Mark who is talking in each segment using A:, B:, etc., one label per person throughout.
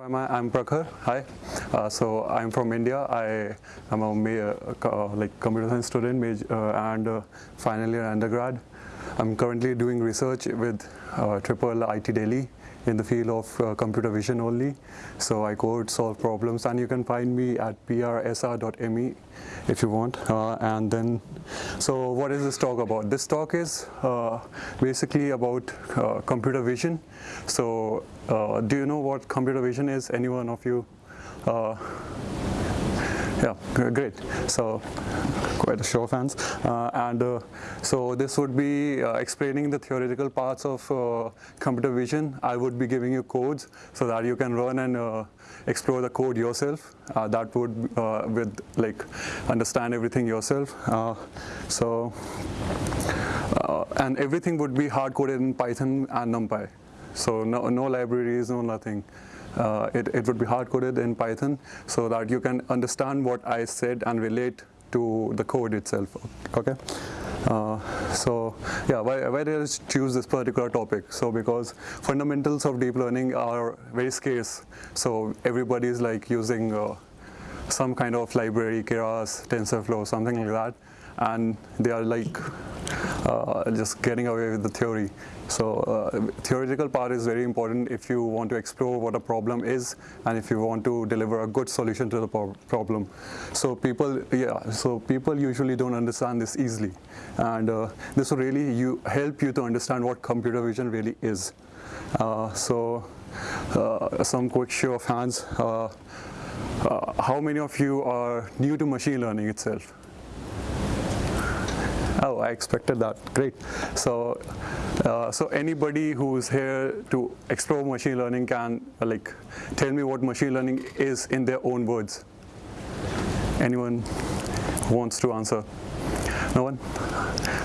A: Am I? I'm Prakhar. Hi. Uh, so I'm from India. I am a uh, like computer science student major, uh, and uh, final year undergrad. I'm currently doing research with uh, Triple IT Delhi in the field of uh, computer vision only. So I code, solve problems, and you can find me at prsr.me if you want. Uh, and then, so what is this talk about? This talk is uh, basically about uh, computer vision. So uh, do you know what computer vision is? Any one of you? Yeah, great. So quite a show of hands. Uh, and uh, so this would be uh, explaining the theoretical parts of uh, computer vision. I would be giving you codes so that you can run and uh, explore the code yourself. Uh, that would with like understand everything yourself. So and everything would be hard coded in Python and NumPy. So no, no libraries, no nothing. Uh, it, it would be hard coded in Python so that you can understand what I said and relate to the code itself. Okay. Uh, so yeah, why, why did I choose this particular topic? So because fundamentals of deep learning are very scarce. So everybody is like using uh, some kind of library, Keras, TensorFlow, something like that, and they are like uh, just getting away with the theory. So uh, theoretical part is very important if you want to explore what a problem is and if you want to deliver a good solution to the problem. So people, yeah, so people usually don't understand this easily, and uh, this will really you help you to understand what computer vision really is. Uh, so uh, some quick show of hands. How many of you are new to machine learning itself? Oh, I expected that. Great. So, uh, so anybody who's here to explore machine learning can uh, like tell me what machine learning is in their own words. Anyone wants to answer? No one?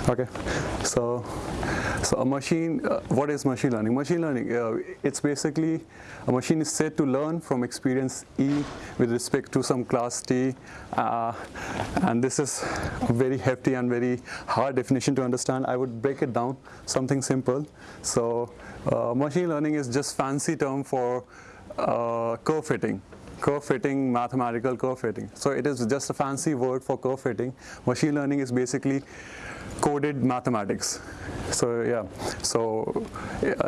A: Okay. So, so a machine, uh, what is machine learning? Machine learning, uh, it's basically a machine is said to learn from experience E with respect to some class T. Uh, and this is a very hefty and very hard definition to understand. I would break it down, something simple. So uh, machine learning is just fancy term for uh, curve fitting curve fitting, mathematical curve fitting. So it is just a fancy word for curve fitting. Machine learning is basically coded mathematics. So yeah, so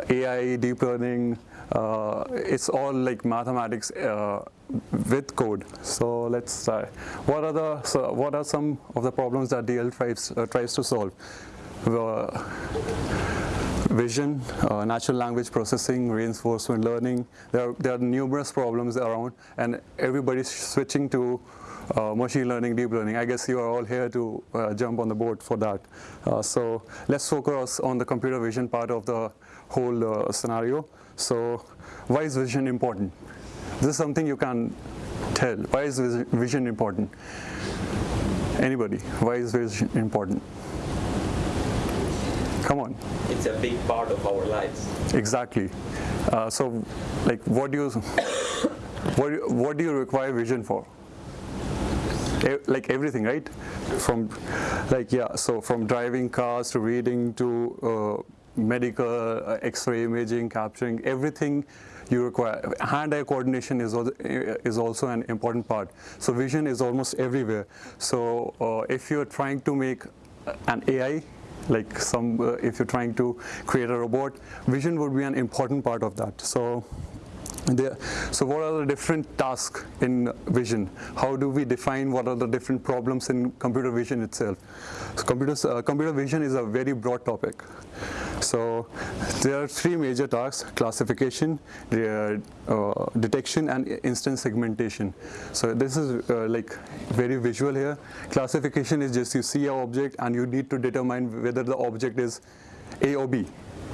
A: AI, deep learning, uh, it's all like mathematics uh, with code. So let's try. What are the so what are some of the problems that DL tries uh, tries to solve? Uh, vision, uh, natural language processing, reinforcement learning. There are, there are numerous problems around, and everybody's switching to uh, machine learning, deep learning. I guess you are all here to uh, jump on the boat for that. Uh, so let's focus on the computer vision part of the whole uh, scenario. So why is vision important? This is something you can tell. Why is vision important? Anybody? Why is vision important? Come on.
B: It's a big part of our lives.
A: Exactly. Uh, so, like, what do you, what, do you- what do you require vision for? E- Like everything, right? From, like, yeah. So from driving cars to reading to uh, medical, uh, X-ray imaging, capturing everything you require. Hand-eye coordination is al- is also an important part. So vision is almost everywhere. So uh, if you're trying to make an AI like some uh, if you're trying to create a robot vision would be an important part of that. So so what are the different tasks in vision? How do we define what are the different problems in computer vision itself? So computers, uh, computer vision is a very broad topic so there are three major tasks classification uh, uh, detection and instance segmentation. So this is uh, like very visual here. Classification is just you see a object and you need to determine whether the object is a or b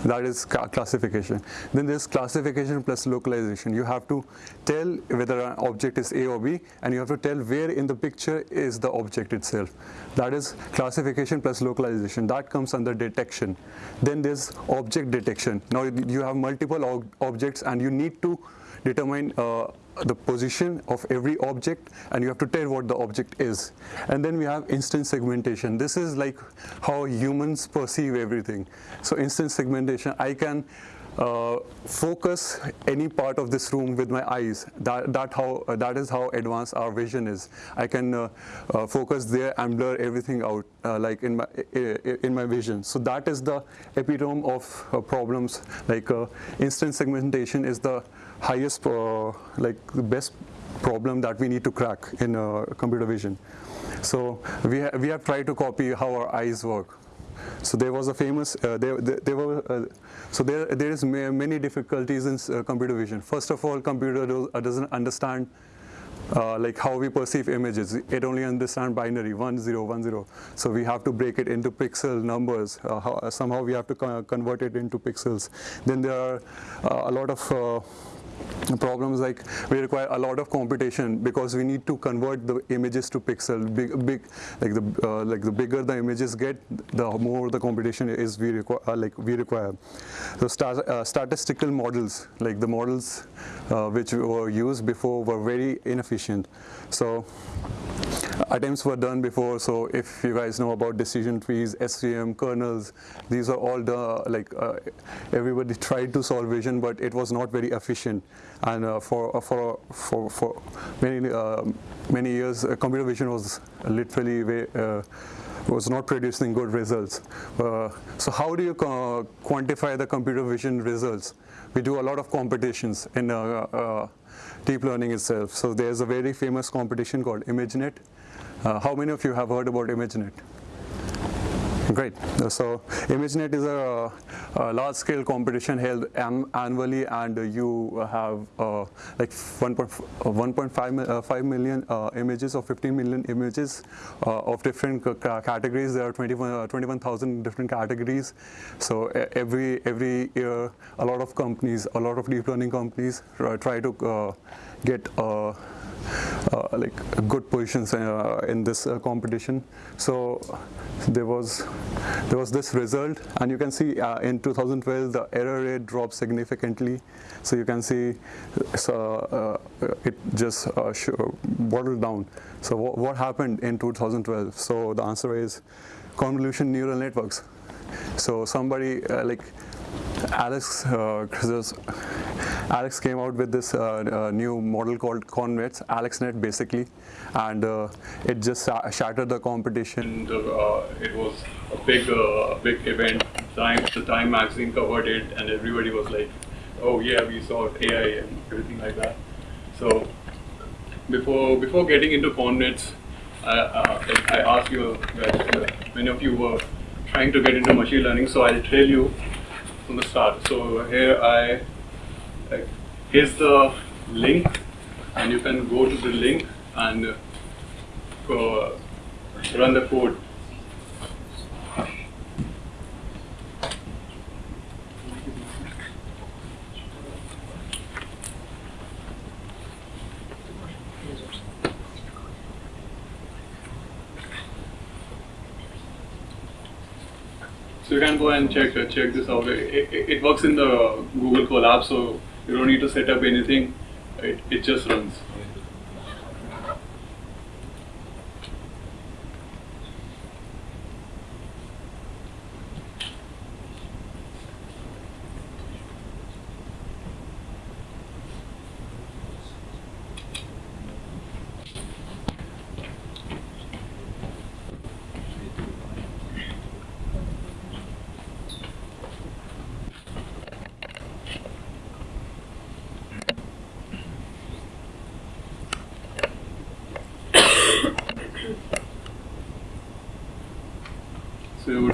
A: that is classification. Then there's classification plus localization. You have to tell whether an object is a or b and you have to tell where in the picture is the object itself. That is classification plus localization. That comes under detection. Then there's object detection. Now you have multiple ob- objects and you need to determine uh, the position of every object and you have to tell what the object is and then we have instance segmentation this is like how humans perceive everything so instance segmentation i can uh, focus any part of this room with my eyes. That, that, how, uh, that is how advanced our vision is. I can uh, uh focus there and blur everything out uh, like in my, in my vision. So that is the epitome of uh, problems. Like instant segmentation is the highest, like the best problem that we need to crack in computer vision. So we, ha we have tried to copy how our eyes work. So there was a famous, uh, there, there, there, were, uh, so there, there is ma many difficulties in uh, computer vision. First of all, computer do, uh, doesn't understand uh, like how we perceive images. It only understands binary, one, zero, one, zero. So we have to break it into pixel numbers. Uh, how, somehow we have to convert it into pixels. Then there are a lot of problems like we require a lot of computation because we need to convert the images to pixel. Big big like the uh, like the bigger the images get the more the computation is we require uh, like we require. So stat uh, statistical models like the models uh, which were used before were very inefficient. So attempts were done before. So if you guys know about decision trees, SVM, kernels, these are all the, like, uh, everybody tried to solve vision, but it was not very efficient. And uh, for, uh, for, for, for many, uh, many years, uh, computer vision was literally uh, was not producing good results. so how do you quantify the computer vision results? We do a lot of competitions in deep learning itself. So there's a very famous competition called ImageNet. Uh, how many of you have heard about ImageNet? Great. So ImageNet is a, a large-scale competition held annually, and you have uh, like 1.5 uh, 5 million uh, images or 15 million images uh, of different categories. There are 21,000 21, different categories. So every every year, a lot of companies, a lot of deep learning companies try to uh, get uh, like good positions uh, in this uh, competition. So there was there was this result, and you can see in 2012 the error rate dropped significantly. So you can see so, it just bottled down. So what, what happened in 2012? So the answer is convolution neural networks. So somebody uh, like Alex, uh, Alex came out with this uh, uh, new model called ConvNets, AlexNet basically, and uh, it just shattered the competition.
C: It was a big, big event. Time, the Time magazine covered it, and everybody was like, "Oh yeah, we saw AI and everything like that." So before before getting into ConvNets, I, I asked you guys, many of you were trying to get into machine learning, so I'll tell you from the start. So here I, here's the link, and you can go to the link and uh, run the code. So you can go and check uh, check this out. It, it, it, works in the Google Colab, so you don't need to set up anything. It, it just runs.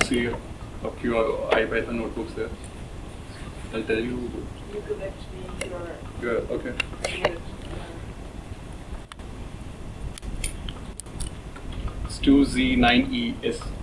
C: see a few IPython notebooks there. I'll tell you.
D: You could actually your.
C: Yeah, okay. It's 2Z9ES.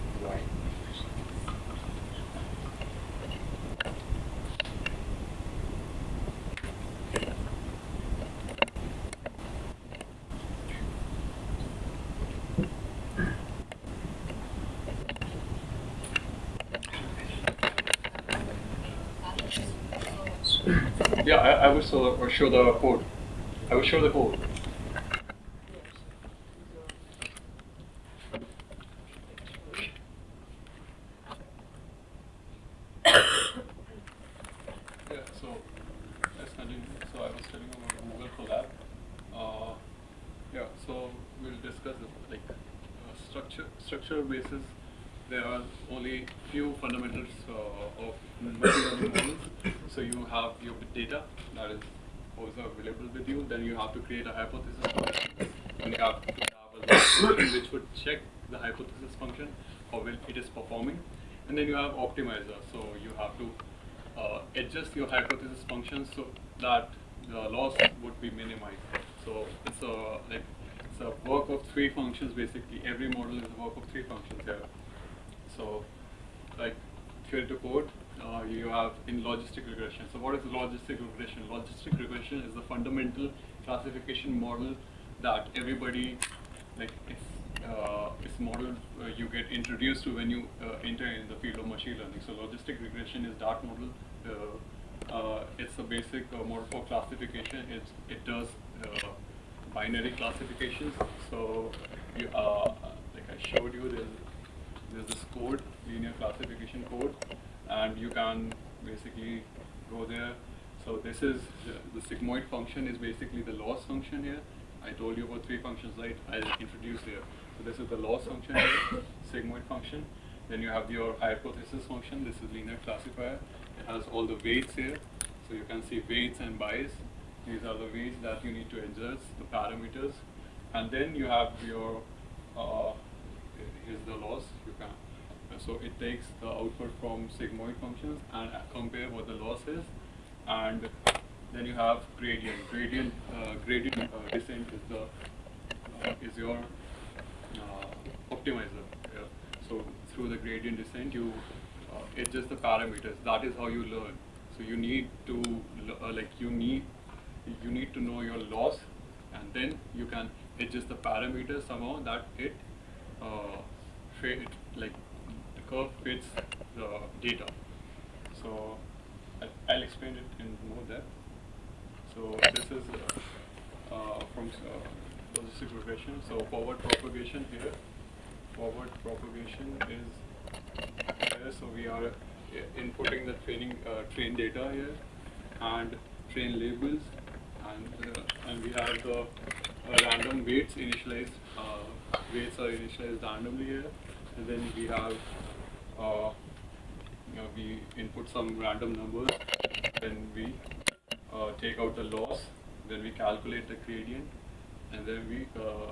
C: Yeah, I, I will show the code. I will show the code.
A: Structural basis, there are only few fundamentals uh, of machine learning models. So you have your data that is also available with you. Then you have to create a hypothesis function, and you have to have a which would check the hypothesis function how well it is performing. And then you have optimizer. So you have to uh, adjust your hypothesis function so that the loss would be minimized. So it's a like it's a work of three functions basically. Every model is a work of three functions here. So like theory to code, uh, you have in logistic regression. So what is logistic regression? Logistic regression is the fundamental classification model that everybody like it's uh, it's model uh, you get introduced to when you uh, enter in the field of machine learning. So logistic regression is that model. Uh, uh, it's a basic model for classification. It's, it does binary classifications. So you, uh, like I showed you, there's there's this code, linear classification code, and you can basically go there. So this is the, sigmoid function is basically the loss function here. I told you about three functions, right? I introduced here. So this is the loss function here, sigmoid function. Then you have your hypothesis function. This is linear classifier. It has all the weights here. So you can see weights and bias. These are the weights that you need to adjust, the parameters. And then you have your uh, is the loss. You can uh, so it takes the output from sigmoid functions and uh, compare what the loss is. And then you have gradient. Gradient uh, gradient uh, descent is the uh, is your uh, optimizer yeah. so through the gradient descent you adjust the parameters. That is how you learn. So you need to like you need you need to know your loss and then you can adjust the parameters somehow that it uh, fit, like the curve fits the data. So I'll explain it in more depth. So this is uh, uh, from uh, logistic regression. So forward propagation here. Forward propagation is here. So we are uh, inputting the training uh, train data here and train labels and uh, and we have the uh, random weights initialized weights are initialized randomly here. And then we have uh, you know, we input some random numbers. Then we uh, take out the loss. Then we calculate the gradient. And then we uh,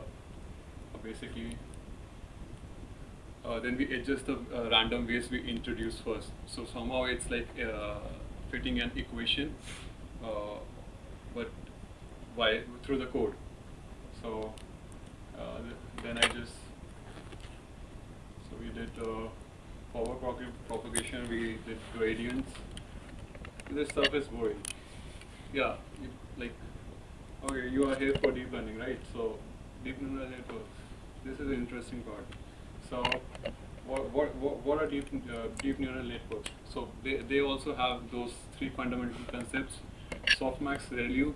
A: basically uh, then we adjust the uh, random weights we introduce first. So somehow it's like uh, fitting an equation but by through the code so then I just so we did uh, forward prop propagation, we did gradients. This stuff is boring. Yeah, you, like okay, you are here for deep learning, right? So deep neural networks. This is the interesting part. So what what what are deep uh, deep neural networks? So they they also have those three fundamental concepts: softmax, ReLU.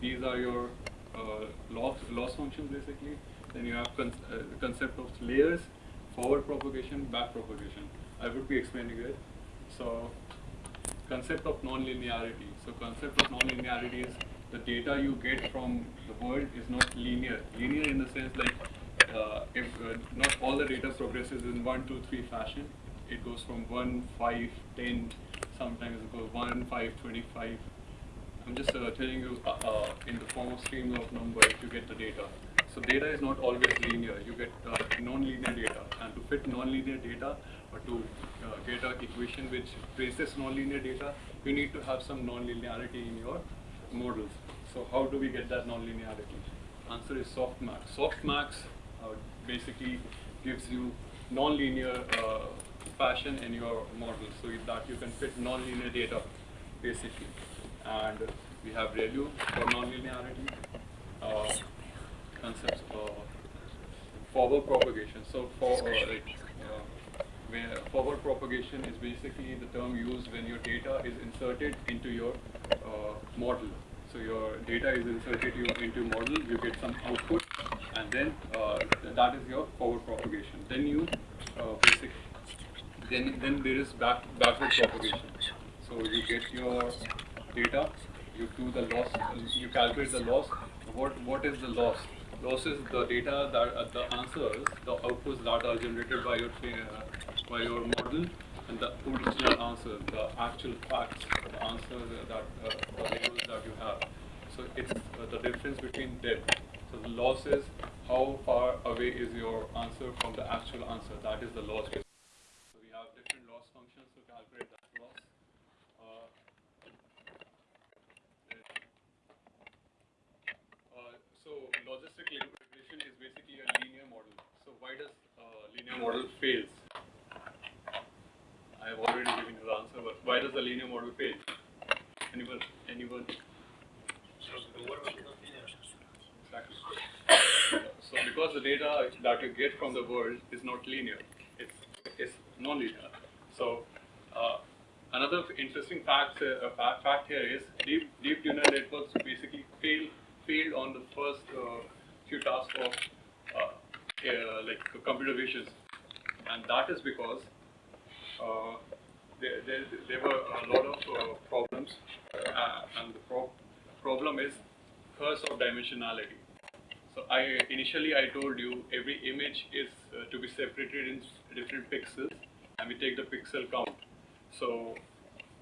A: These are your uh, loss loss functions basically then you have con uh, concept of layers, forward propagation, back propagation. I would be explaining it. So concept of non-linearity. So concept of non-linearity is the data you get from the world is not linear. Linear in the sense like uh, if uh, not all the data progresses in 1, 2, 3 fashion. It goes from 1, 5, 10, sometimes it goes 1, 5, 25. I'm just uh, telling you uh, uh, in the form of streams of numbers, you get the data. So data is not always linear. You get uh, non-linear data, and to fit non-linear data or to uh, get an equation which traces non-linear data, you need to have some non-linearity in your models. So how do we get that non-linearity? Answer is softmax. Softmax uh, basically gives you non-linear fashion in your model, so that you can fit non-linear data basically. And we have ReLU for non-linearity. Uh, concepts of forward propagation. So for uh, like, uh, where forward propagation is basically the term used when your data is inserted into your uh, model. So your data is inserted into model, you get some output, and then uh, that is your forward propagation. Then you uh, basic, then then there is back backward propagation. So you get your data, you do the loss, you calculate the loss. What what is the loss? Loss is the data that uh, the answers, the outputs that are generated by your uh, by your model, and the original answer, the actual facts, the answers that uh, the labels that you have. So it's uh, the difference between them. So the loss is how far away is your answer from the actual answer. That is the loss. So we have different loss functions to calculate that loss. Uh, uh, so logistic regression is basically a linear model. So why does uh, linear model fails? I have already given you the answer, but why does the linear model fail? Anyone? Anyone? Exactly. So because the data that you get from the world is not linear, it's, it's non-linear. So uh, another interesting fact, uh, fact, fact here is deep, deep neural networks basically fail failed on the first uh, few tasks of uh, uh, like computer vision, and that is because uh, there, there, there were a lot of uh, problems, uh, and the pro problem is curse of dimensionality. So I initially I told you every image is uh, to be separated in different pixels, and we take the pixel count. So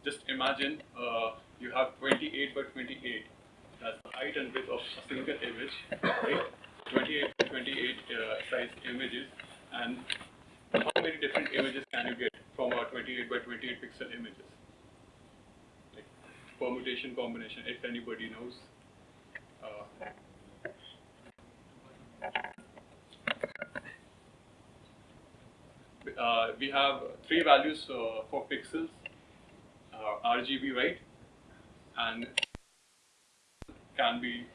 A: just imagine uh, you have 28 by 28. That's the height and width of a single image, right? 28 by 28 uh, size images, and how many different images can you get from our 28 by 28 pixel images? Like permutation combination, if anybody knows. Uh, uh, we have three values uh, for pixels, uh, RGB, right? And can be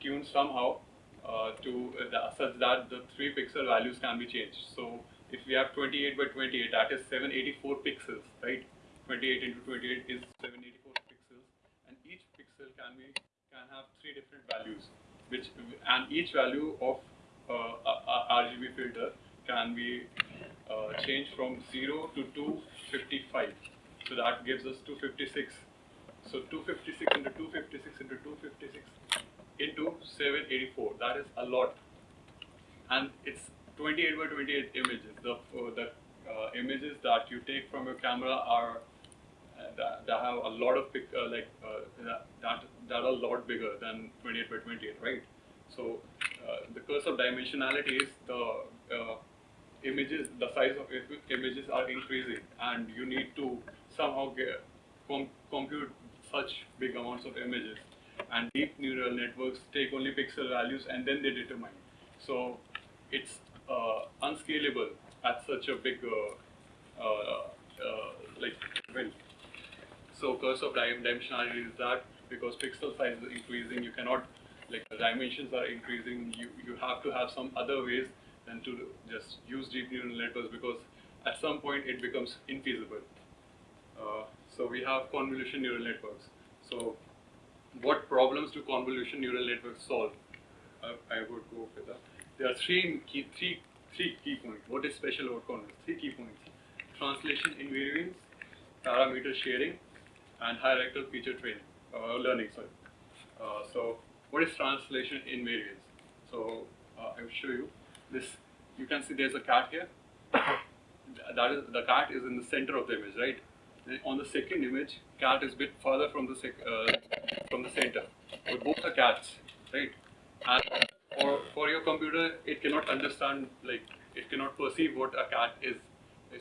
A: tuned somehow uh, to the, such that the three pixel values can be changed. So if we have 28 by 28, that is 784 pixels, right? 28 into 28 is 784 pixels, and each pixel can be can have three different values, which and each value of uh, RGB filter can be uh, changed from 0 to 255. So that gives us 256. So 256 into 256 into 256 into 784. That is a lot. And it's 28 by 28 images. The, uh, the uh, images that you take from your camera are uh, that, that, have a lot of pic, uh, like uh, that, that that are a lot bigger than 28 by 28, right? So the curse of dimensionality is the images, the size of images are increasing, and you need to somehow get, com compute such big amounts of images. And deep neural networks take only pixel values and then they determine. So it's unscalable at such a big uh, uh, like well. So curse of dimensionality is that because pixel size is increasing, you cannot like dimensions are increasing. You you have to have some other ways than to just use deep neural networks because at some point it becomes infeasible. Uh, so we have convolution neural networks. So what problems do convolution neural networks solve? Uh, I would go with that. There are three key, three, three key points. What is special about convolution? Three key points. Translation invariance, parameter sharing, and hierarchical feature training, uh, learning, sorry. Uh, so what is translation invariance? So uh, I will show you this. You can see there's a cat here. That is the cat is in the center of the image, right? on the second image, cat is a bit further from the uh, from the center. But both are cats, right? And for for your computer, it cannot understand like it cannot perceive what a cat is.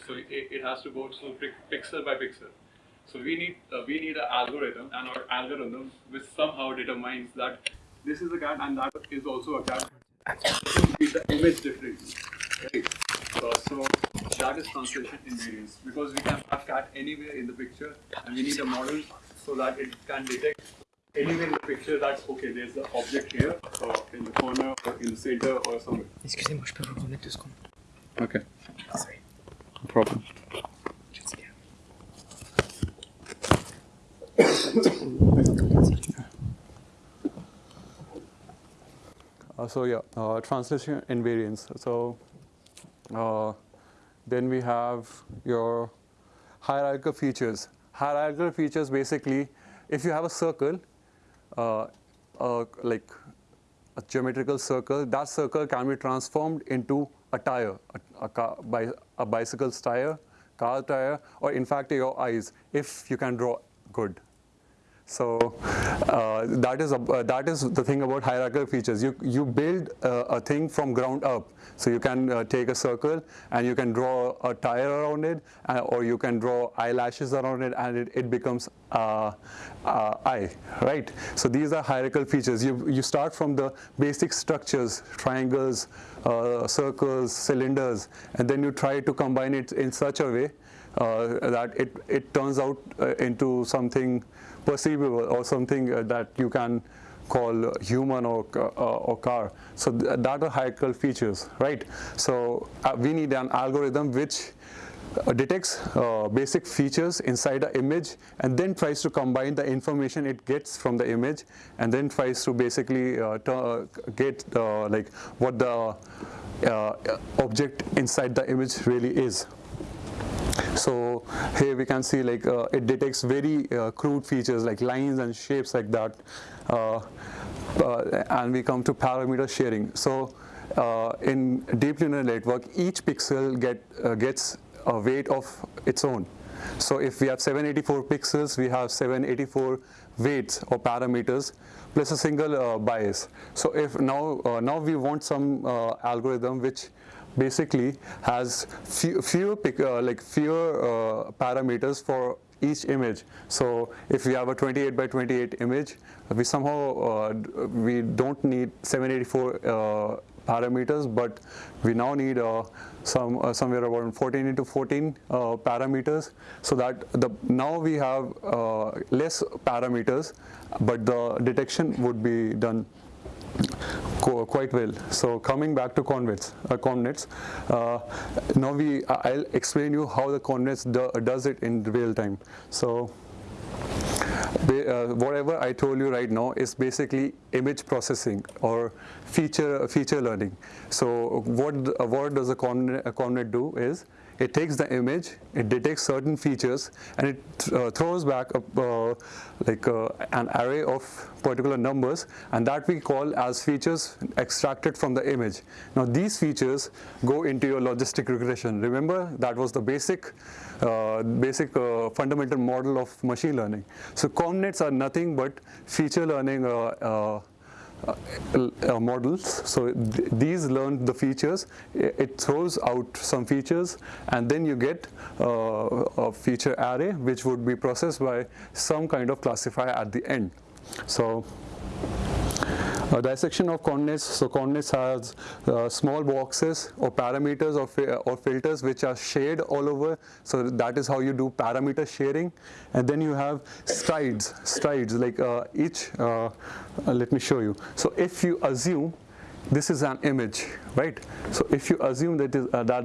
A: So it, it has to go so pixel by pixel. So we need uh, we need an algorithm, and our algorithm which somehow determines that this is a cat and that is also a cat. Read the image differently, right? Uh, so that is translation invariance because we can have cat anywhere in the picture, and we need a model so that it can detect anywhere in the picture that's okay. There's the object here, or in the corner, or in the center, or somewhere.
E: Excusez-moi, je peux vous remettre deux secondes.
A: Okay.
E: Sorry.
A: No problem.
F: Uh, so yeah, uh, translation invariance. So uh, then we have your hierarchical features. Hierarchical features basically, if you have a circle, uh, uh, like
A: a geometrical circle, that circle can be transformed into a tire, a, a, car, a bicycle's tire, car tire, or in fact your eyes, if you can draw good. So uh, that is a, uh, that is the thing about hierarchical features. You you build uh, a thing from ground up. So you can uh, take a circle and you can draw a tire around it, uh, or you can draw eyelashes around it, and it, it becomes uh, eye, right? So these are hierarchical features. You you start from the basic structures, triangles, circles, cylinders, and then you try to combine it in such a way that it it turns out into something perceivable or something uh, that you can call human or, uh, or car. So th that are hierarchical features, right? So uh, we need an algorithm which uh, detects uh, basic features inside an image and then tries to combine the information it gets from the image and then tries to basically uh, get like what the object inside the image really is. So here we can see like uh, it detects very uh, crude features like lines and shapes like that. Uh, uh and we come to parameter sharing. So uh, in deep neural network, each pixel get, uh, gets a weight of its own. So if we have 784 pixels, we have 784 weights or parameters plus a single bias. So if now, now we want some algorithm which basically has few, fewer uh, like fewer uh, parameters for each image. So if we have a 28 by 28 image, we somehow uh, we don't need 784 uh, parameters, but we now need uh, some uh, somewhere around 14 into 14 parameters. So that the now we have less parameters, but the detection would be done quite well. So coming back to convets, uh, convnets, uh, now we I'll explain you how the convnets do, does it in real time. So uh, whatever I told you right now is basically image processing or feature feature learning. So what what does a convnet do is it takes the image, it detects certain features, and it uh, throws back a, uh, like uh, an array of particular numbers, and that we call as features extracted from the image. Now these features go into your logistic regression. Remember that was the basic, basic fundamental model of machine learning. So convnets are nothing but feature learning uh, uh, uh, models. So th these learn the features, it throws out some features and then you get uh, a feature array which would be processed by some kind of classifier at the end. So uh, dissection of convnets. So convnets has uh, small boxes or parameters or, or filters which are shared all over. So that is how you do parameter sharing. And then you have strides, strides like uh, each, uh, uh, let me show you. So if you assume this is an image, right? So if you assume that is, uh, that,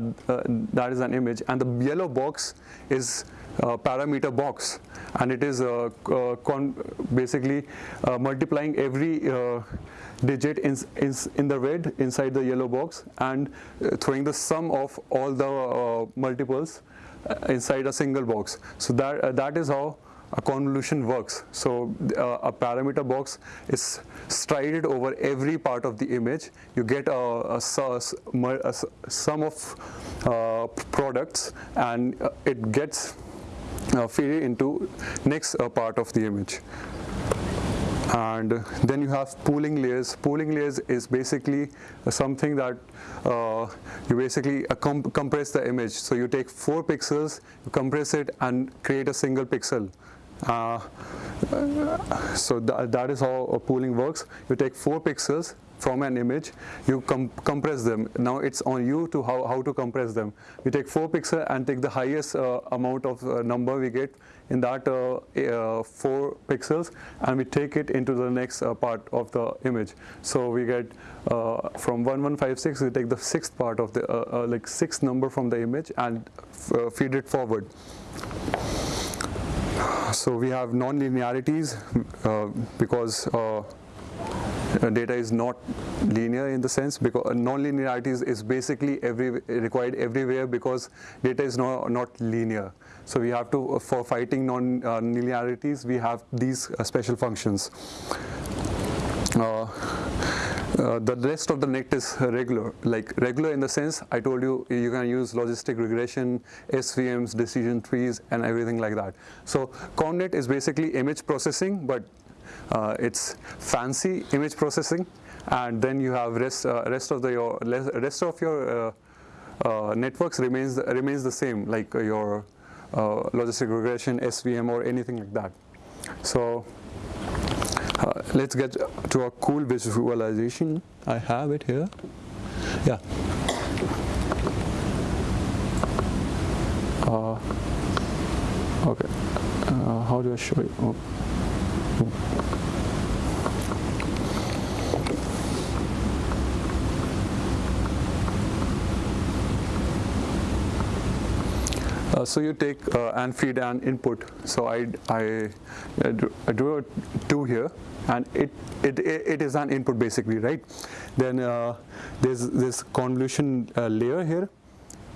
A: that is an image and the yellow box is uh, parameter box and it is uh, uh, basically multiplying every digit in, in, in, the red inside the yellow box and throwing the sum of all the multiples inside a single box. So that, that is how a convolution works. So uh, a parameter box is strided over every part of the image. You get a, a, a, a sum of uh, products and it gets uh, feed into next uh, part of the image and then you have pooling layers. Pooling layers is basically something that uh, you basically uh, com compress the image. So you take four pixels, you compress it and create a single pixel. Uh, so th that is how pooling works. You take four pixels, from an image, you com compress them. Now it's on you to how, how to compress them. We take 4 pixels and take the highest uh, amount of uh, number we get in that uh, uh 4 pixels and we take it into the next uh, part of the image. So we get uh, from 1156, we take the sixth part of the, like sixth number from the image and feed it forward. So we have non-linearities because uh, data is not linear in the sense because uh, non-linearity is, is, basically every required everywhere because data is not, not linear. So we have to, uh, for fighting non-linearities, we have these special functions. Uh, uh, the rest of the net is regular, like regular in the sense I told you you can use logistic regression, SVMs, decision trees, and everything like that. So ConvNet is basically image processing, but uh, it's fancy image processing, and then you have rest uh, rest of the your rest of your uh, uh, networks remains remains the same, like your uh, logistic regression, SVM, or anything like that. So let's get to a cool visualization. I have it here. Yeah. Uh, okay. Uh, how do I show you? Oh. Uh, so you take uh, and feed an input. So I, I, I drew- a two here, and it, it, it is an input basically, right? Then uh, there's this convolution uh, layer here.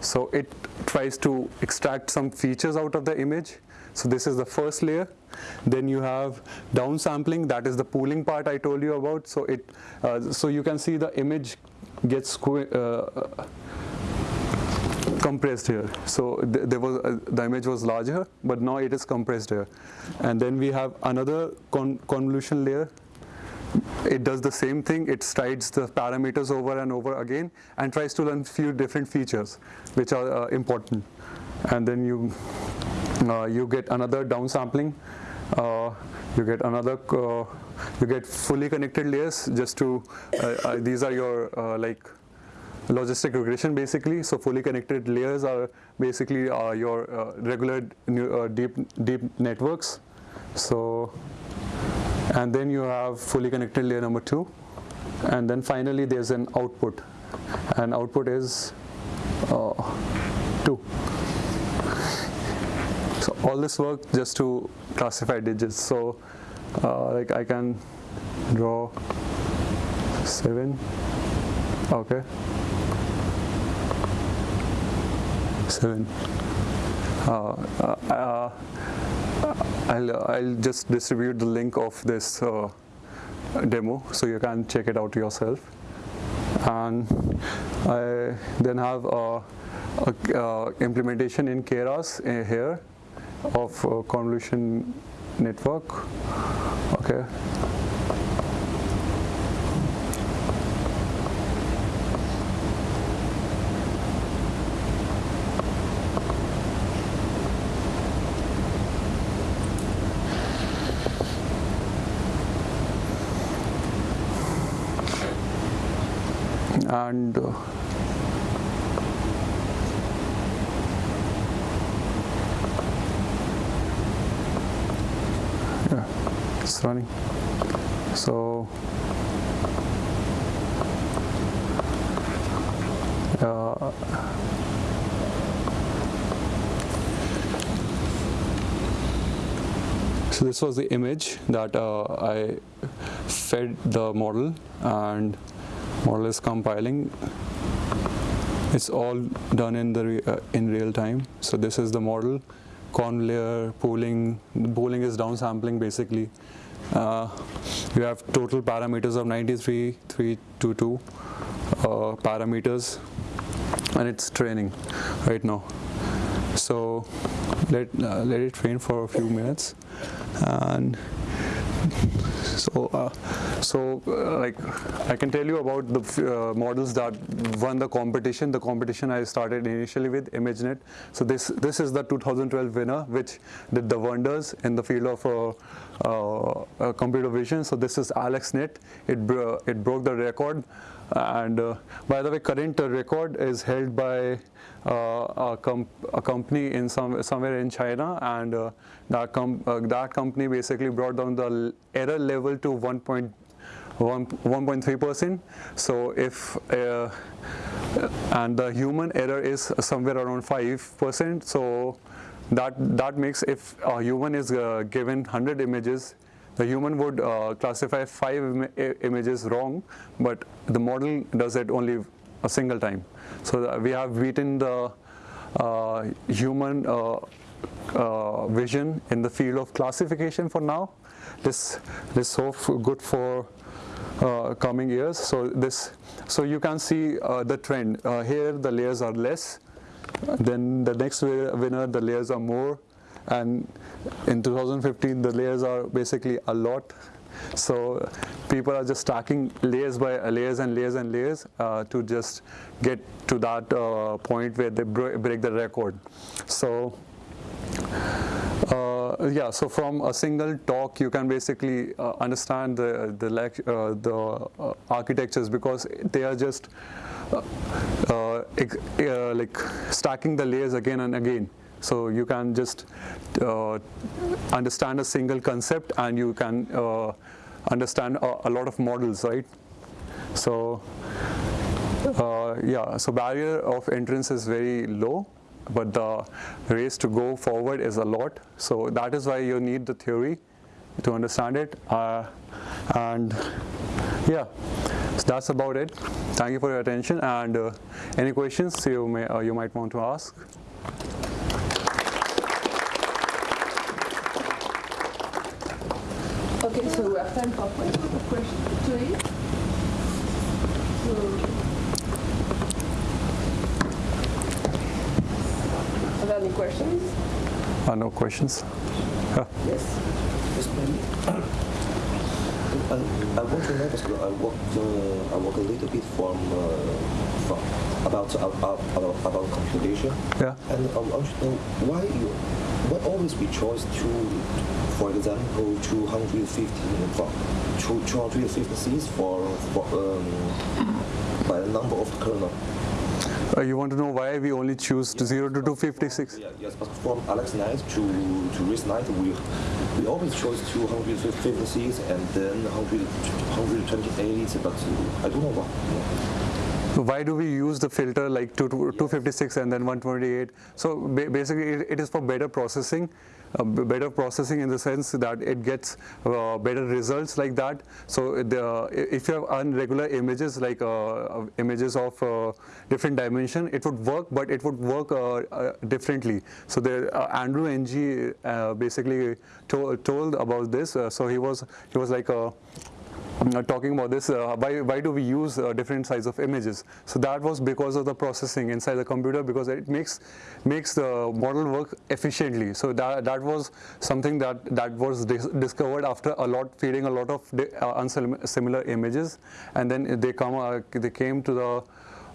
A: So it tries to extract some features out of the image. So this is the first layer. Then you have downsampling. That is the pooling part I told you about. So it, uh, so you can see the image gets uh, compressed here. So th- there was uh, the image was larger, but now it is compressed here. And then we have another con- convolution layer. It does the same thing. It strides the parameters over and over again and tries to learn few different features which are uh, important. And then you uh, you get another downsampling. Uh, you get another. Uh, you get fully connected layers. Just to uh, these are your like logistic regression basically. So fully connected layers are basically uh, your uh, regular uh, deep deep networks. So and then you have fully connected layer number two, and then finally there's an output, and output is uh, two. So all this work just to classify digits. So uh, like I can draw seven. Okay. Seven. Uh, uh, uh, I'll, I'll just distribute the link of this demo so you can check it out yourself. And I then have a, a, uh, implementation in Keras here of convolution network. Okay. And uh, yeah, it's running. So uh, so this was the image that uh, I fed the model and model less compiling. It's all done in the re- uh, in real time. So this is the model. Con layer pooling The pooling is downsampling basically. Uh, you have total parameters of 93322 uh, parameters. And it's training right now. So let uh, let it train for a few minutes. And so, uh, so uh, like I can tell you about the uh, models that won the competition. The competition I started initially with ImageNet. So this this is the 2012 winner, which did the wonders in the field of uh, uh, uh, computer vision. So this is AlexNet. It bro- it broke the record. And uh, by the way, current record is held by a, com- a company in some somewhere in China, and that com- that company basically brought down the error level to 1.1 1.3 percent. So if uh, and the human error is somewhere around 5 percent. So that that makes if a human is uh, given 100 images the human would uh, classify five Im- images wrong, but the model does it only a single time. So we have beaten the uh, human uh, uh, vision in the field of classification for now. This this so good for uh, coming years. So this, so you can see uh, the trend. Uh, here the layers are less. Then the next winner, the layers are more, and in 2015 the layers are basically a lot. So people are just stacking layers by layers and layers and layers uh, to just get to that uh, point where they break the record. So. Uh, yeah, so from a single talk, you can basically uh, understand the the, uh, the uh, architectures because they are just uh, uh, like stacking the layers again and again. So you can just understand a single concept and you can understand a, a lot of models, right? So yeah, so barrier of entrance is very low, but the race to go forward is a lot. So that is why you need the theory to understand it. Uh, and yeah, so that's about it. Thank you for your attention. And uh, any questions you may uh, you might want to ask?
D: Okay, so we have time for questions. Questions, please. So, Are there any questions?
A: Uh, no questions.
D: Yes.
G: Yes. I, I want to know because I work uh, I work a little bit from, uh, from about, uh, about about about computation.
A: Yeah.
G: And I want to know why you why always we choose to, for example, 250 for two- 256 for for um, by the number of the kernel.
A: Uh, you want to know why we only choose to 0 to 256?
G: Yeah, yes, but from AlexNet to to Knight, we we always chose 256 and then 100, 128, but I don't know why.
A: why do we use the filter like two- two- 256 and then 128 so basically it, is for better processing better processing in the sense that it gets uh, better results like that. So the, if you have unregular images like uh, uh, images of uh, different dimension it would work but it would work uh, uh, differently. So the andrew ng basically to- told about this. So he was he was like a talking about this, uh, why, why do we use uh, different size of images? So that was because of the processing inside the computer because it makes makes the model work efficiently. So that, that was something that, that was dis- discovered after a lot feeding a lot of uh, unsimilar images, and then they come uh, they came to the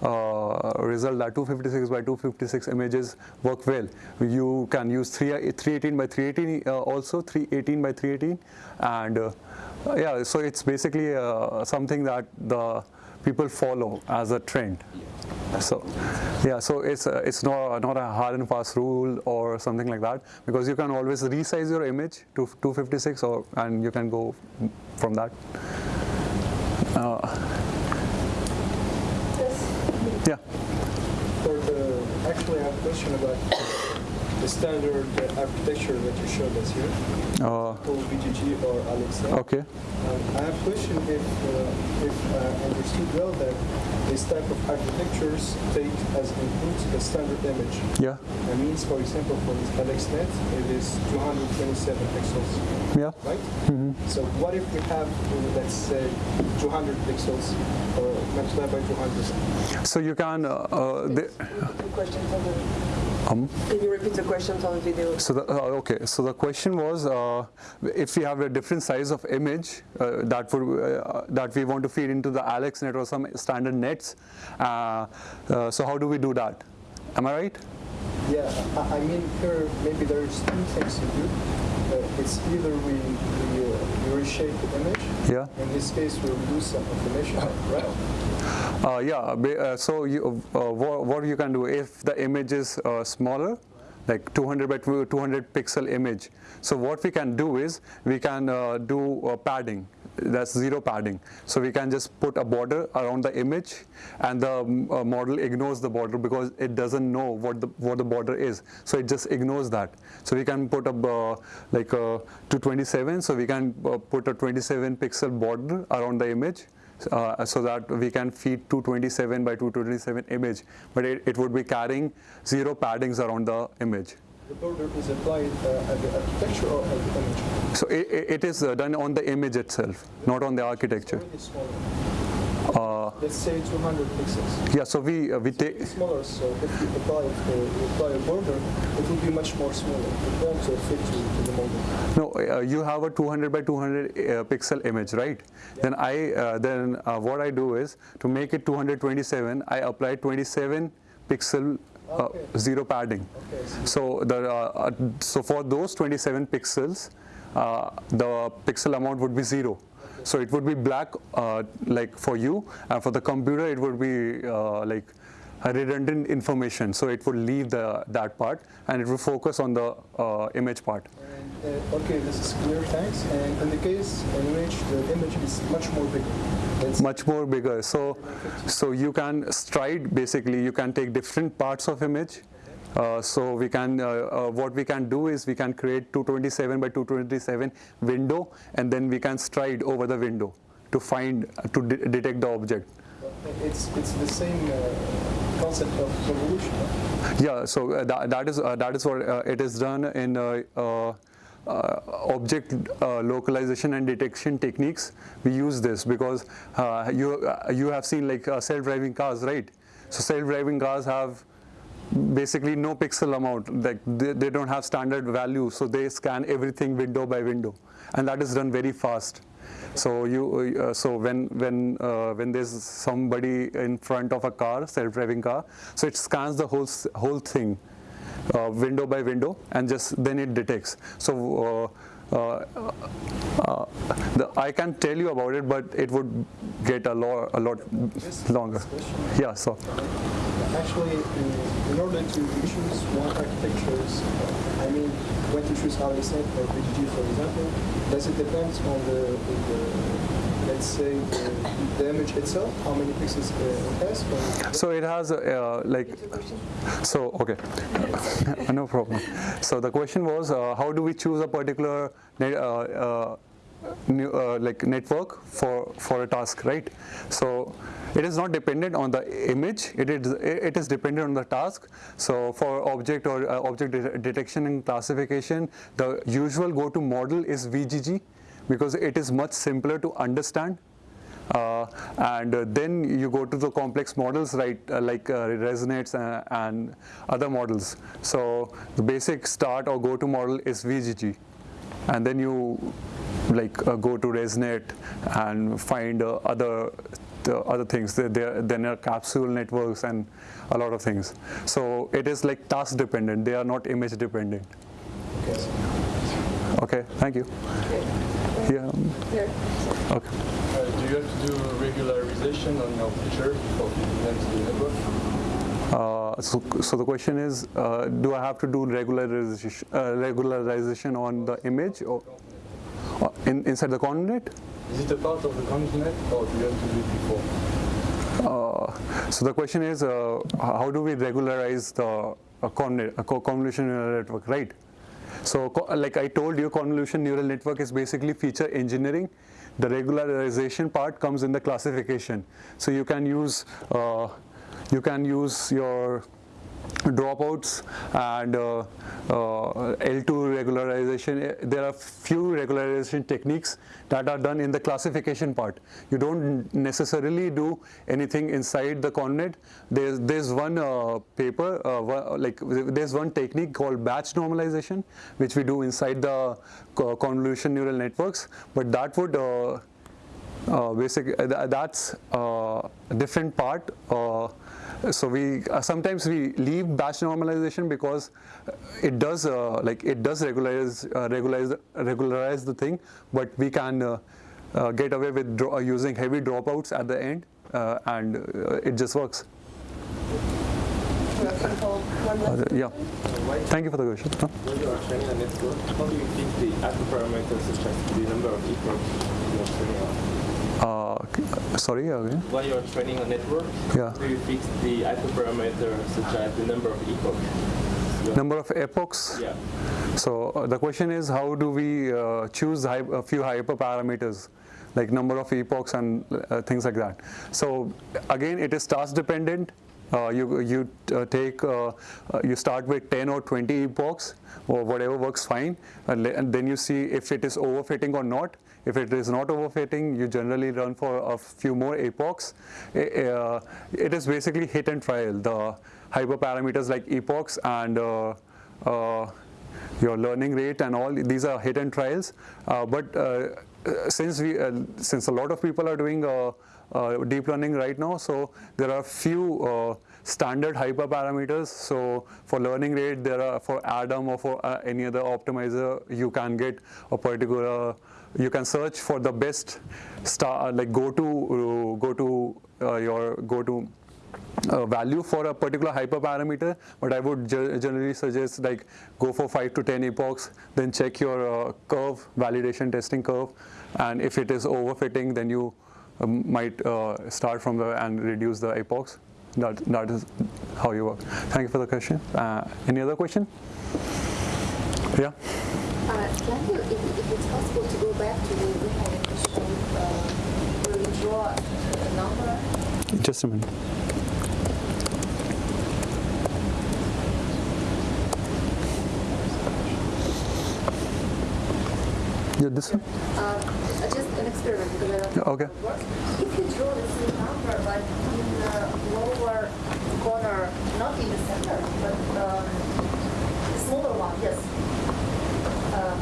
A: uh, result that 256 by 256 images work well. You can use 3, 318 by 318 uh, also 318 by 318 and uh, yeah so it's basically uh, something that the people follow as a trend. So yeah so it's uh, it's not not a hard and fast rule or something like that because you can always resize your image to 256 or and you can go from that. Uh, yeah.
H: For the, actually, I have a question about the standard uh, architecture that you showed us here,
A: Uh,
H: called VGG or AlexNet.
A: okay.
H: Um, I have a question if, uh, if I understood well that this type of architectures take as input the standard image.
A: Yeah.
H: That means, for example, for this AlexNet, it is 227 pixels,
A: Yeah.
H: right? Mhm. So what if we have, uh, let's say, 200 pixels or multiplied by 200?
A: So you can. Uh, uh, the,
D: The questions the,
A: um,
D: can you repeat the question on the video?
A: so the, uh, okay. So the question was, uh, if we have a different size of image uh, that would uh, that we want to feed into the AlexNet or some standard nets, uh, uh, so how do we do that? Am I right?
H: Yeah, I, I mean here maybe there's two things to do. Uh, it's either we, we, uh, reshape the image.
A: Yeah.
H: In this case, we'll lose some information, right?
A: Uh, yeah. Uh, so you, uh, what, what you can do if the image is uh, smaller, like 200 by 200 pixel image. So what we can do is we can uh, do uh, padding. That's zero padding. So we can just put a border around the image, and the mm, uh, model ignores the border because it doesn't know what the what the border is. So it just ignores that. So we can put a uh, like a 227. So we can uh, put a 27 pixel border around the image uh, so that we can feed 227 by 227 image, but it, it would be carrying zero paddings around the image.
H: The border is applied uh, at the architecture or at the image?
A: So it, it is uh, done on the image itself, not on the architecture.
H: Already smaller. Let's say 200 pixels.
A: Yeah, so we uh, we take
H: It's smaller, so if you apply, uh, apply a border, it will be much more smaller. It won't uh, fit to, to the model.
A: no. Uh, you have a 200 by 200 uh, pixel image, right? Then I uh, then uh, what I do is to make it 227, I apply 27 pixel uh,
H: Okay.
A: zero padding.
H: Okay, so
A: the uh, uh, so for those 27 pixels, uh, the pixel amount would be zero. So it would be black uh, like for you, and for the computer it would be uh, like redundant information. So it would leave the that part, and it will focus on the uh, image part.
H: And, uh, okay, this is clear, thanks. And in the case in which the image is much more bigger, let's
A: Much more bigger. So so you can stride basically. You can take different parts of image. Uh, so we can, uh, uh, what we can do is we can create 227 by 227 window and then we can stride over the window to find, to de- detect the object.
H: it's it's the same uh, concept of convolution. huh?
A: Yeah, so uh, that, that is uh, that is what uh, it is done in uh, uh, uh, object localization and detection techniques. We use this because you you have seen like self-driving cars, right? So self-driving cars have basically no pixel amount like they, they don't have standard value so they scan everything window by window and that is done very fast so you uh, so when when uh, when there's somebody in front of a car self-driving car so it scans the whole whole thing uh, window by window and just then it detects. So uh, uh, uh, the, I can tell you about it but it would get a lot a lot longer. Yeah so.
H: Actually, in, in order to choose one architectures, uh, I mean, when to choose AlexNet or VGG, for example, does it depend on the, the let's say, the, the image itself, how many pixels uh, it has?
A: So it has uh, like so okay no problem. So the question was uh, how do we choose a particular uh, uh, new, uh, like network for for a task right? So it is not dependent on the image. It is it is dependent on the task. So for object or uh, object de- detection and classification, the usual go-to model is VGG because it is much simpler to understand uh, and uh, then you go to the complex models, right, uh, like uh, ResNets uh, and other models. So the basic start or go-to model is VGG, and then you like uh, go to ResNet and find uh, other the other things. There, then are capsule networks and a lot of things. So it is like task dependent. They are not image dependent.
H: okay.
A: Okay, thank you. Yeah. um,
D: Here.
A: Okay.
I: Uh, do you have to do regularization on your picture before feeding them to the network?
A: Uh, so, so the question is, uh, do I have to do regularization, uh, regularization on the image or in, inside the ConvNet?
I: Is it a part of the ConvNet or do you have to do it before?
A: Uh, so the question is, uh, how do we regularize the uh, ConvNet, a co- convolution neural network, right? So, co- like I told you, convolution neural network is basically feature engineering. The regularization part comes in the classification. So you can use uh, you can use your dropouts and uh, uh, L2 regularization. Eh, There are few regularization techniques that are done in the classification part. You don't necessarily do anything inside the ConvNet. There's there's one uh, paper, uh, like there's one technique called batch normalization, which we do inside the convolution neural networks. But that would uh, uh, basic uh, that's a different part so we uh, sometimes we leave batch normalization because uh, it does uh, like it does regularize uh, regularize regularize the thing but we can uh, uh, get away with uh, using heavy dropouts at the end uh, and uh, it just works.
D: We have time for one
A: Uh, yeah. Thank you for the question. Huh?
B: When you are training a network, how do you fix the hyperparameters such as the number of epochs
A: uh, sorry again
B: When you are training a network,
A: Yeah.
B: do you fix the hyperparameter such as the number of epochs?
A: Number of epochs
B: Yeah.
A: So uh, the question is, how do we uh, choose a few hyperparameters, like number of epochs and uh, things like that? So again, it is task dependent. uh, you you uh, take uh, uh, you start with 10 or 20 epochs or whatever works fine, and, and then you see if it is overfitting or not. If it is not overfitting, you generally run for a few more epochs. Uh, it is basically hit and trial. The hyperparameters like epochs and uh, uh, your learning rate and all these are hit and trials. But since we since a lot of people are doing uh, deep learning right now, so there are few uh, standard hyperparameters. So for learning rate, there are for Adam or for uh, any other optimizer, you can get a particular. You can search for the best star, like go to uh, go to uh, your go to uh, value for a particular hyperparameter, but I would ge- generally suggest like go for 5 to 10 epochs, then check your uh, curve, validation testing curve, and if it is overfitting, then you um, might uh, start from the and reduce the epochs. That, that is how you work. Thank you for the question. Uh, any other question? Yeah? Just a minute. Yeah, this one?
J: Uh, Just an experiment, because I
A: Okay.
J: how it works. If you draw the same number, but in the lower corner, not in the center, but um, the smaller one, yes. Um,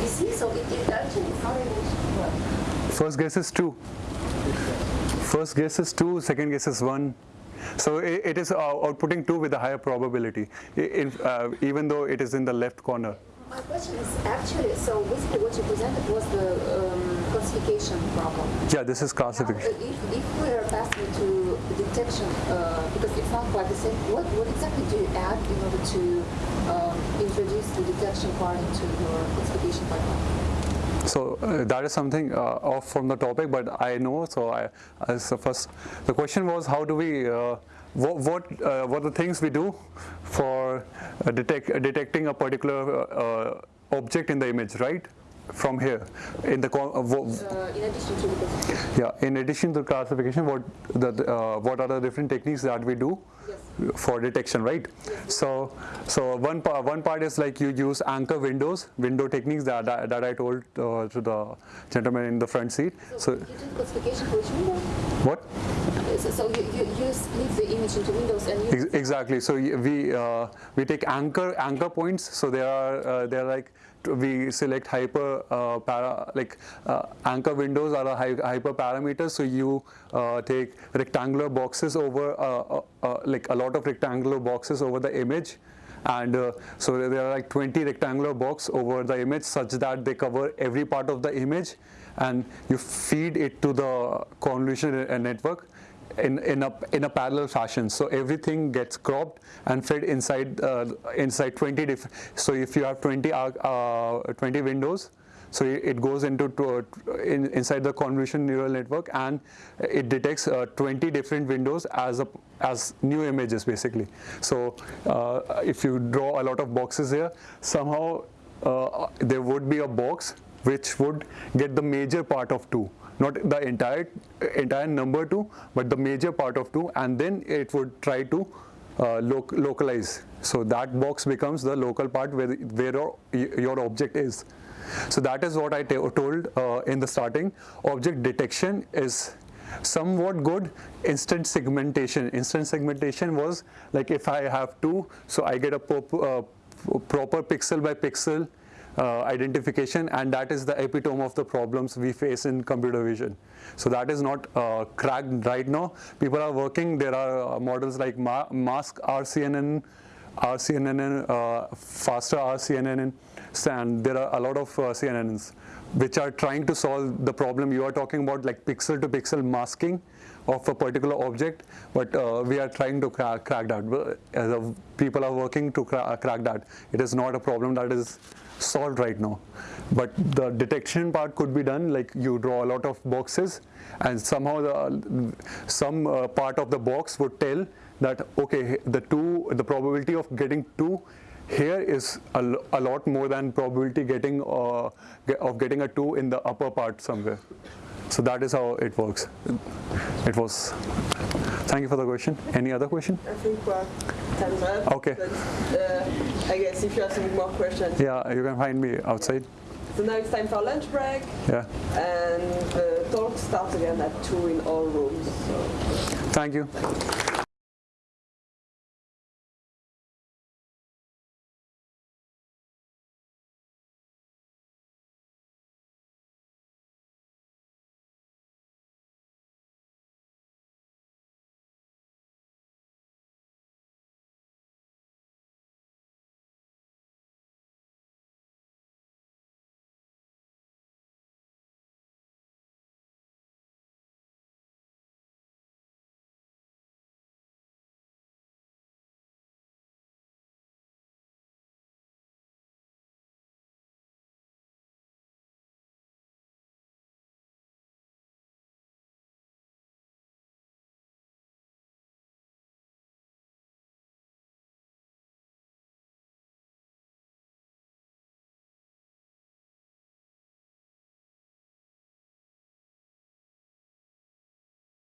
J: You see, so it it actually is not able to.
A: First guess is 2. First guess is 2, second guess is 1. So i- it is uh, outputting 2 with a higher probability, i- in, uh, even though it is in the left corner.
J: My question is actually, so basically what you presented was the um, classification problem.
A: Yeah, this is classification.
J: uh, if, if we are passing to detection, uh, because it's not quite the same, what, what exactly do you add in order to introduce the detection part into your classification pipeline?
A: So uh, that is something uh, off from the topic, but I know. So I, as the first, the question was how do we, uh, what what, uh, what are the things we do for uh, detect, detecting a particular uh, uh, object in the image, right? From here, in the uh,
J: Uh, in addition to the classification?
A: yeah. In addition to classification, what the uh, what are the different techniques that we do? For detection, right? So, so one part, one part is like you use anchor windows, window techniques that that, that I told uh, to the gentleman in the front seat.
J: So,
A: So,
J: you do classification for each window?
A: what?
J: So, so you, you, you split the image into windows and you
A: Ex- Exactly. So we uh, we take anchor anchor points. So there are uh, there are like we select hyper uh, para like uh, anchor windows are a hy- hyper parameters. So you uh, take rectangular boxes over uh, uh, like a lot of rectangular boxes over the image. And so there are like 20 rectangular box over the image such that they cover every part of the image and you feed it to the convolution network in, in, a, in a parallel fashion. So everything gets cropped and fed inside uh, inside 20 diff- So if you have 20 arc- uh, 20 windows, so it goes into to, in, inside the convolution neural network and it detects uh, 20 different windows as a as new images basically. So uh, if you draw a lot of boxes here, somehow uh, there would be a box which would get the major part of two not the entire entire number two but the major part of two and then it would try to uh, loc- localize. So that box becomes the local part where where your, object is. So that is what i told uh, in the starting. Object detection is somewhat good. Instance segmentation. Instance segmentation was like if i have two so i get a uh, proper pixel by pixel uh, identification and that is the epitome of the problems we face in computer vision. So that is not uh, cracked right now. People are working, there are uh, models like Ma- mask RCNN, RCNN, uh, faster RCNN, and there are a lot of uh, CNNs which are trying to solve the problem you are talking about like pixel to pixel masking of a particular object, but uh, we are trying to crack, crack that. Of people are working to cra- crack that. It is not a problem that is solved right now. But the detection part could be done like you draw a lot of boxes and somehow the, some uh, part of the box would tell that okay the two the probability of getting two here is a, a lot more than probability getting uh, of getting a two in the upper part somewhere. so that is how it works. It was. Thank you for the question. Any other question?
D: I think we're time's up.
A: Okay.
D: Uh, I guess if you have some more questions.
A: Yeah, you can find me outside.
D: So now it's time for lunch break,
A: Yeah.
D: and the talk starts again at two in all rooms. So.
A: Thank you.